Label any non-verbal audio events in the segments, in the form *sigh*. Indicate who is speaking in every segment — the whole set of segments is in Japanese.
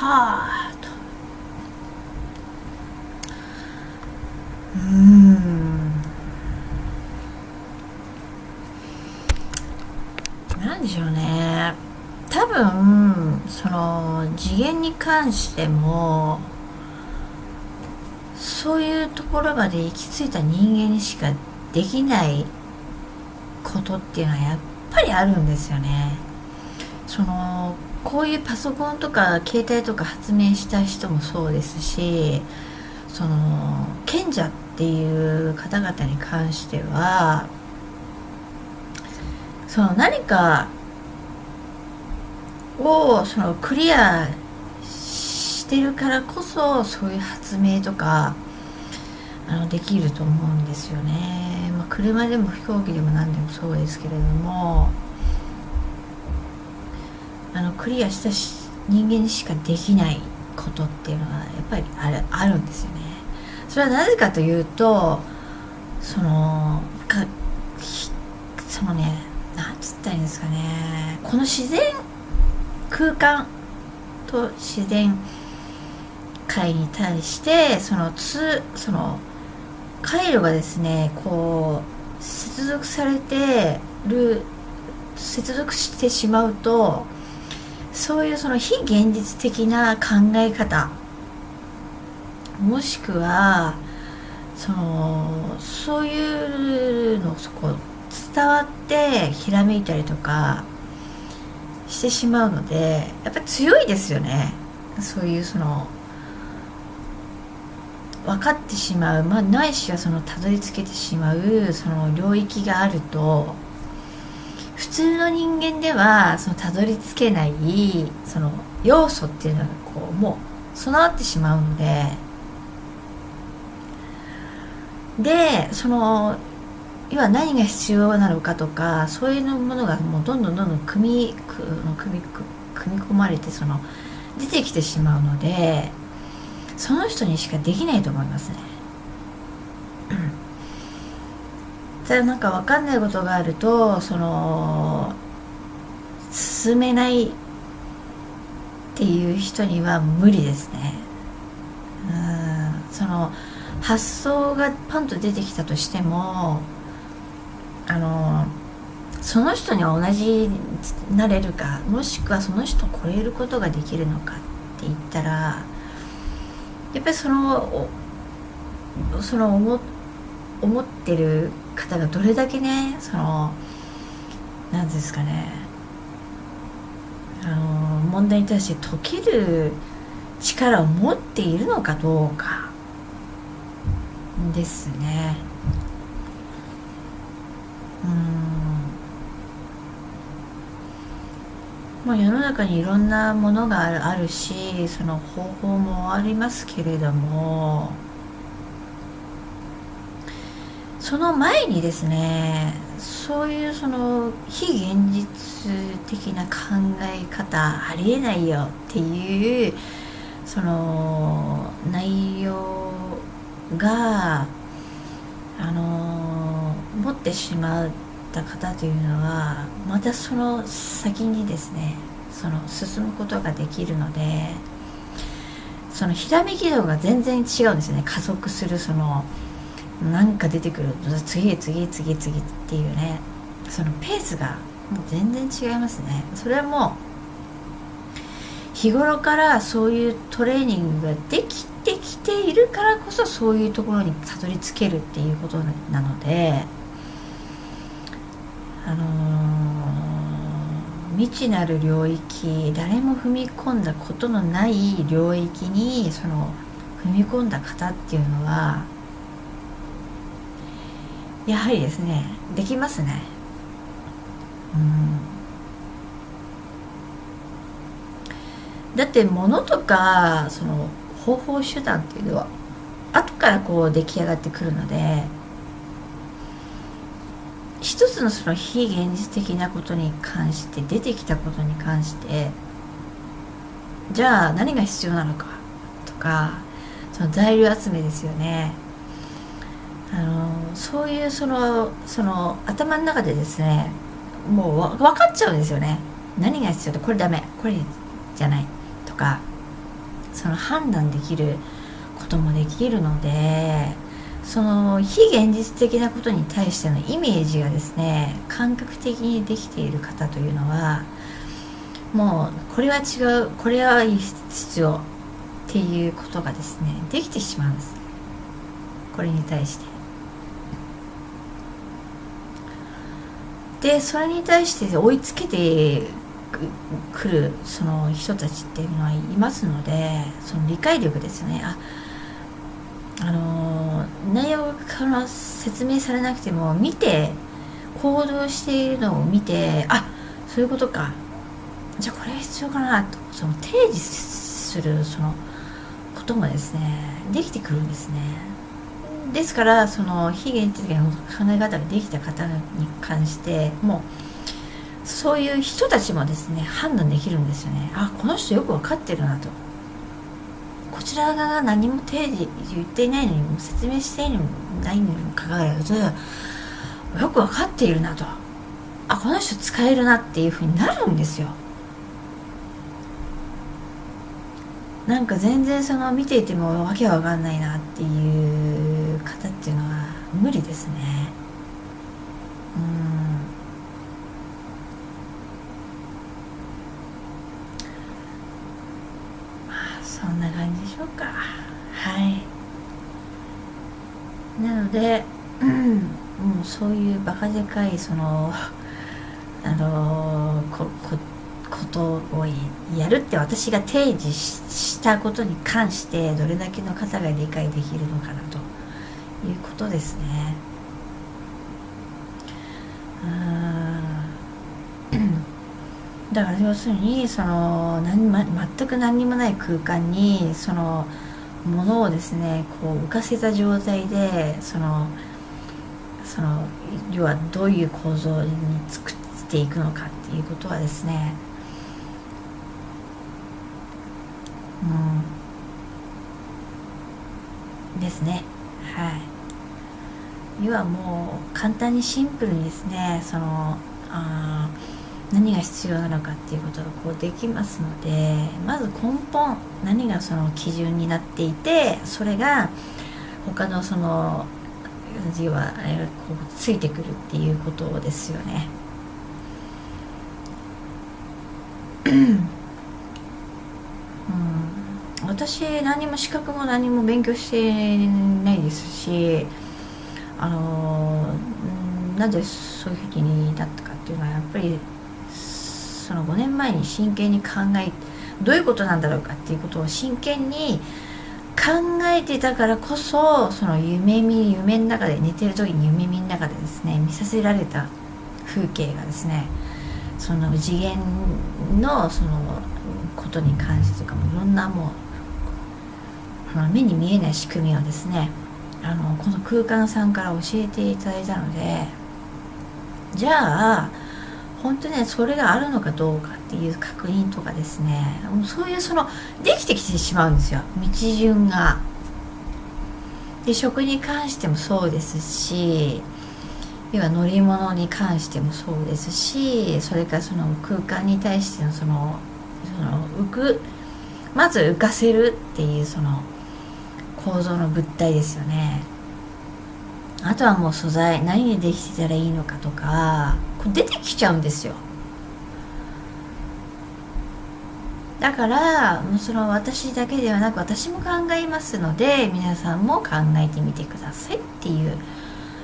Speaker 1: はあとうんなんでしょうね。多分その次元に関してもそういうところまで行き着いた人間にしかできないことっていうのはやっぱりあるんですよね。そのこういうパソコンとか携帯とか発明した人もそうですしその賢者っていう方々に関してはその何かをそのクリアしてるからこそそういう発明とかあのできると思うんですよね、まあ、車でも飛行機でも何でもそうですけれども。あのクリアした人間しかできないことっていうのはやっぱりあるあるんですよね。それはなぜかというとそのかそのねなんつったらいいんですかね。この自然空間と自然界に対してそのつその回路がですねこう接続されてる接続してしまうとそういうその非現実的な考え方。もしくはそのそういうのそこ伝わってひらめいたりとかしてしまうのでやっぱり強いですよね。そういうその分かってしまう、まあ、ないしはそのたどり着けてしまうその領域があると普通の人間ではそのたどり着けないその要素っていうのがこうもう備わってしまうのででその要は何が必要なのかとかそういうものがもうどんどんどんどん組み組み組み込まれてその出てきてしまうのでその人にしかできないと思いますね。ただなんか分かんないことがあるとその進めないっていう人には無理ですね。うんその発想がパンと出てきたとしてもあのその人に同じになれるかもしくはその人を超えることができるのかって言ったらやっぱりそのその思思ってる方がどれだけねその何ですかねあの問題に対して解ける力を持っているのかどうかですねうん。まあ、世の中にいろんなものがあるしその方法もありますけれどもその前にですねそういうその非現実的な考え方ありえないよっていうその内容があの持ってしまった方というのはまたその先にですねその進むことができるのでそのひらめき度が全然違うんですね。加速するそのなんか出てくる次へ次へ次へ次っていうねそのペースが全然違いますね。それはもう日頃からそういうトレーニングができてきているからこそそういうところにたどり着けるっていうことなのであのー、未知なる領域誰も踏み込んだことのない領域にその踏み込んだ方っていうのはやはりですねできますね。うん。だって物とかその方法手段っていうのは後からこう出来上がってくるので一つのその非現実的なことに関して出てきたことに関してじゃあ何が必要なのかとかその材料集めですよね。あのそういうそのその頭の中でですねもう分かっちゃうんですよね。何が必要でこれダメこれじゃないとかその判断できることもできるのでその非現実的なことに対してのイメージがですね感覚的にできている方というのはもうこれは違うこれは必要っていうことがですねできてしまうんです。これに対して。でそれに対して追いつけてくるその人たちっていうのはいますのでその理解力ですね。ああの内容が説明されなくても見て行動しているのを見てあそういうことか。じゃあこれ必要かな。とその提示するそのこともですねできてくるんですね。ですからその非現実的な考え方ができた方に関してもうそういう人たちもですね判断できるんですよね。あこの人よく分かってるなと。こちら側が何も提示言っていないのにも説明していないにもかかわらずよく分かっているなと。あこの人使えるなっていうふうになるんですよ。なんか全然その見ていてもわけわかんないなっていう無理ですね。うん。そんな感じでしょうか。はい。なので、うん、もうそういうバカでかいその *laughs* あのここことをやるって私が提示したことに関してどれだけの方が理解できるのかな。うことですね。*clears throat* だから要するにその何、ま、全く何にもない空間にそのものをですねこう浮かせた状態でそのその要はどういう構造に作っていくのかっていうことはですねうん。ですね。はい。要はもう簡単にシンプルにですねそのあ何が必要なのかっていうことがこうできますのでまず根本何がその基準になっていてそれが他のその要はこうついてくるっていうことですよね。うん私何も資格も何も勉強してないですしあのなぜそういうふうになったかっていうのはやっぱりその5年前に真剣に考えどういうことなんだろうかっていうことを真剣に考えてたからこそその夢見夢の中で寝てる時に夢見の中でですね見させられた風景がですねその次元のそのことに関してとかもいろんなもう目に見えない仕組みをですねあのこの空間さんから教えていただいたのでじゃあ本当ねそれがあるのかどうかっていう確認とかですねもうそういうそのできてきてしまうんですよ道順が。で食に関してもそうですし要は乗り物に関してもそうですしそれからその空間に対してのそのその浮くまず浮かせるっていうその構造の物体ですよね。あとはもう素材何にできてたらいいのかとかこう出てきちゃうんですよ。だからもうその私だけではなく私も考えますので皆さんも考えてみてくださいっていう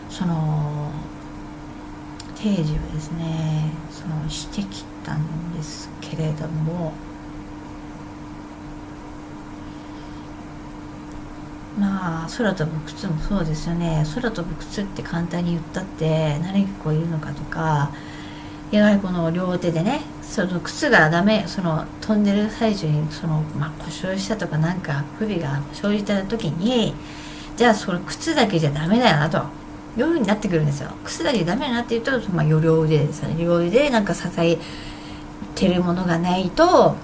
Speaker 1: その提示をですねそのしてきたんですけれどもまあ空飛ぶ靴もそうですよね。空飛ぶ靴って簡単に言ったって何がこういるのかとかやはりこの両手でねその靴がダメその飛んでる最中にその、まあ、故障したとかなんか不備が生じた時にじゃあそれ靴だけじゃダメだよなというふうになってくるんですよ。靴だけダメだなって言うと、まあ、両腕ですね。両腕でなんか支えてるものがないと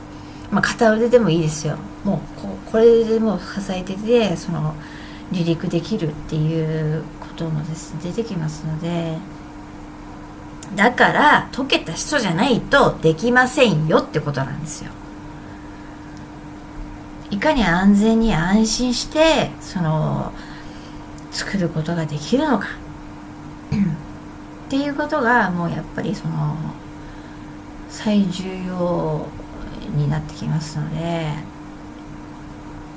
Speaker 1: まあ、片腕でもいいですよ。もうここれでもう支えててその離陸できるっていうこともですね出てきますので。だから解けた人じゃないとできませんよってことなんですよ。いかに安全に安心してその作ることができるのか。っていうことがもうやっぱりその最重要になってきますので。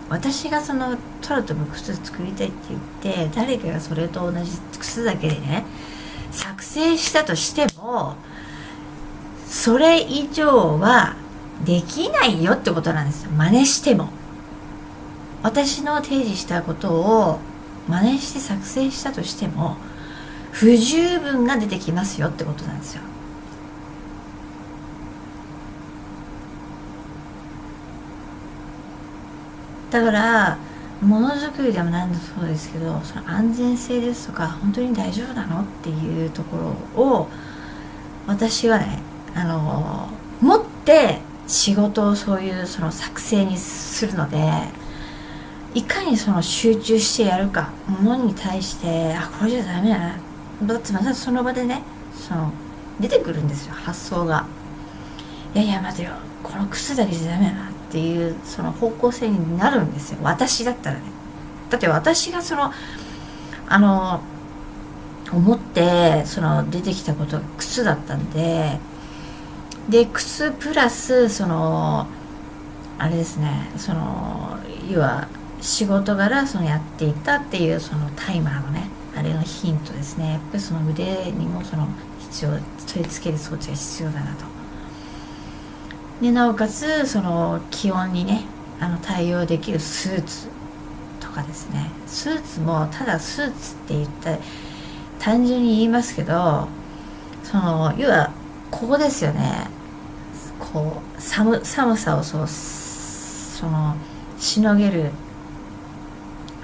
Speaker 1: 私がそのトラとの靴作りたいって言って誰かがそれと同じ靴だけでね作成したとしてもそれ以上はできないよってことなんですよ。真似しても。私の提示したことを真似して作成したとしても不十分が出てきますよってことなんですよ。だからものづくりでも何でもそうですけどその安全性ですとか本当に大丈夫なのっていうところを私はねあの持って仕事をそういうその作成にするのでいかにその集中してやるかものに対してあこれじゃダメだな。だってまたその場でねその出てくるんですよ発想が。いやいや待てよ。この靴だけじゃダメだな。っていうその方向性になるんですよ。私だったらね。だって私がそのあの思ってその出てきたことが靴だったんでで靴プラスそのあれですねその要は仕事柄そのやっていたっていうそのタイマーのねあれのヒントですね。やっぱりその腕にもその必要取り付ける装置が必要だなと。でなおかつその気温にねあの対応できるスーツとかですね。スーツもただスーツって言った単純に言いますけどその要はここですよね。こう寒寒さをそうそのしのげる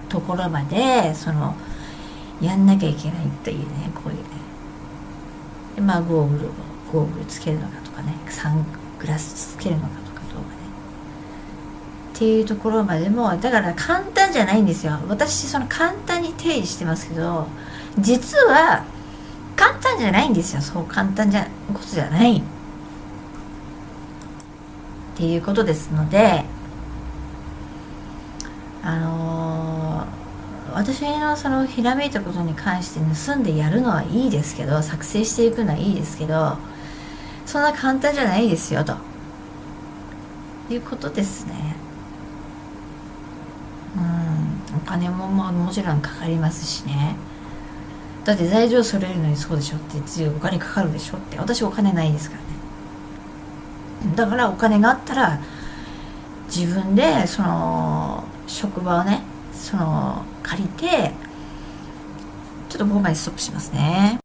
Speaker 1: ところまでそのやんなきゃいけないというねこういうね。まあゴーグルをゴーグルつけるのかとかね。サングラスつけるのかとかどうかね。っていうところまでもだから簡単じゃないんですよ。私その簡単に定義してますけど実は簡単じゃないんですよ。そう簡単じゃことじゃない。っていうことですのであのー、私のそのひらめいたことに関して盗んでやるのはいいですけど作成していくのはいいですけどそんな簡単じゃないですよと。いうことですね。うん。お金もまあもちろんかかりますしね。だって材料揃えるのにそうでしょってつお金かかるでしょって。私お金ないですからね。だからお金があったら自分でその職場をねその借りてちょっとここまでストップしますね。